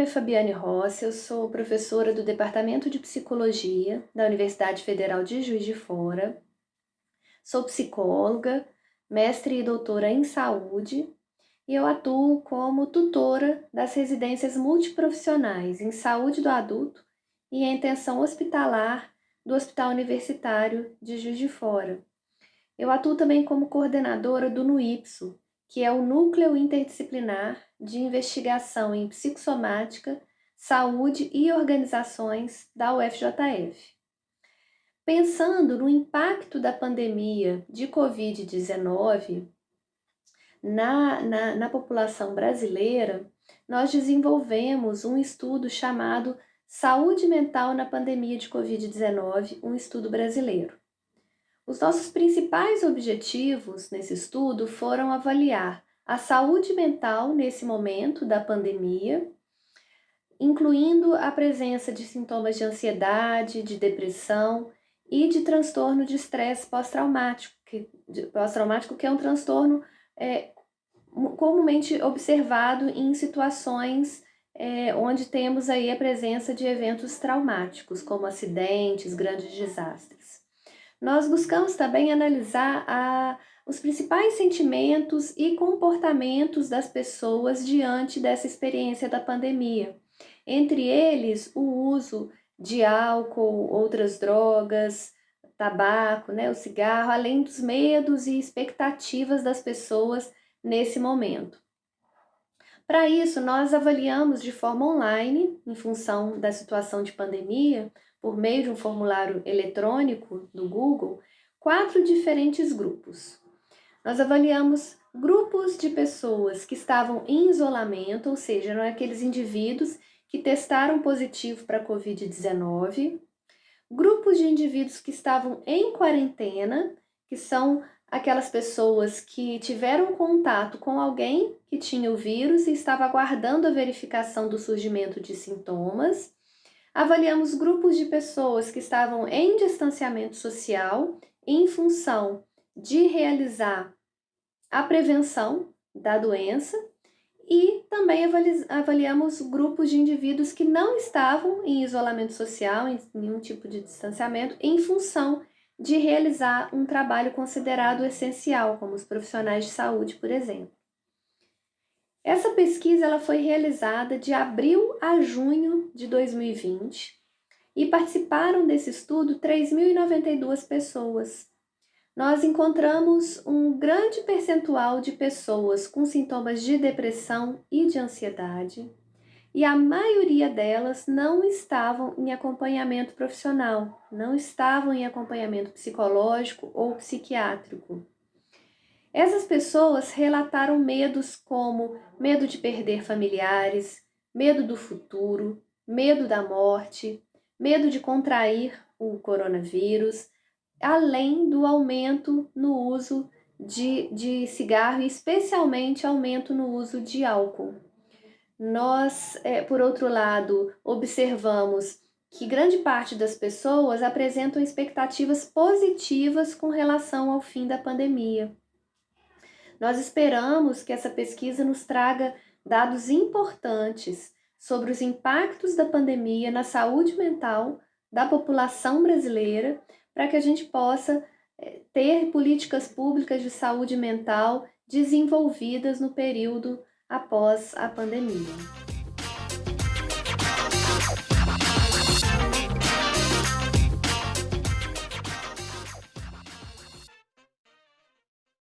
nome é Fabiane Rossi, eu sou professora do Departamento de Psicologia da Universidade Federal de Juiz de Fora. Sou psicóloga, mestre e doutora em saúde e eu atuo como tutora das residências multiprofissionais em saúde do adulto e em atenção hospitalar do Hospital Universitário de Juiz de Fora. Eu atuo também como coordenadora do NUIPSO, que é o Núcleo Interdisciplinar de Investigação em Psicossomática, Saúde e Organizações da UFJF. Pensando no impacto da pandemia de Covid-19 na, na, na população brasileira, nós desenvolvemos um estudo chamado Saúde Mental na Pandemia de Covid-19, um estudo brasileiro. Os nossos principais objetivos nesse estudo foram avaliar a saúde mental nesse momento da pandemia, incluindo a presença de sintomas de ansiedade, de depressão e de transtorno de estresse pós-traumático, que, pós-traumático que é um transtorno é, comumente observado em situações é, onde temos aí a presença de eventos traumáticos, como acidentes, grandes desastres. Nós buscamos também analisar a, os principais sentimentos e comportamentos das pessoas diante dessa experiência da pandemia. Entre eles, o uso de álcool, outras drogas, tabaco, né, o cigarro, além dos medos e expectativas das pessoas nesse momento. Para isso, nós avaliamos de forma online, em função da situação de pandemia, por meio de um formulário eletrônico do Google, quatro diferentes grupos. Nós avaliamos grupos de pessoas que estavam em isolamento, ou seja, é aqueles indivíduos que testaram positivo para Covid-19, grupos de indivíduos que estavam em quarentena, que são aquelas pessoas que tiveram contato com alguém que tinha o vírus e estava aguardando a verificação do surgimento de sintomas, avaliamos grupos de pessoas que estavam em distanciamento social em função de realizar a prevenção da doença e também avaliamos grupos de indivíduos que não estavam em isolamento social, em nenhum tipo de distanciamento, em função de realizar um trabalho considerado essencial, como os profissionais de saúde, por exemplo. Essa pesquisa ela foi realizada de abril a junho de 2020 e participaram desse estudo 3.092 pessoas. Nós encontramos um grande percentual de pessoas com sintomas de depressão e de ansiedade, e a maioria delas não estavam em acompanhamento profissional, não estavam em acompanhamento psicológico ou psiquiátrico. Essas pessoas relataram medos como medo de perder familiares, medo do futuro, medo da morte, medo de contrair o coronavírus, além do aumento no uso de, de cigarro especialmente aumento no uso de álcool. Nós, é, por outro lado, observamos que grande parte das pessoas apresentam expectativas positivas com relação ao fim da pandemia. Nós esperamos que essa pesquisa nos traga dados importantes sobre os impactos da pandemia na saúde mental da população brasileira, para que a gente possa eh, ter políticas públicas de saúde mental desenvolvidas no período após a pandemia.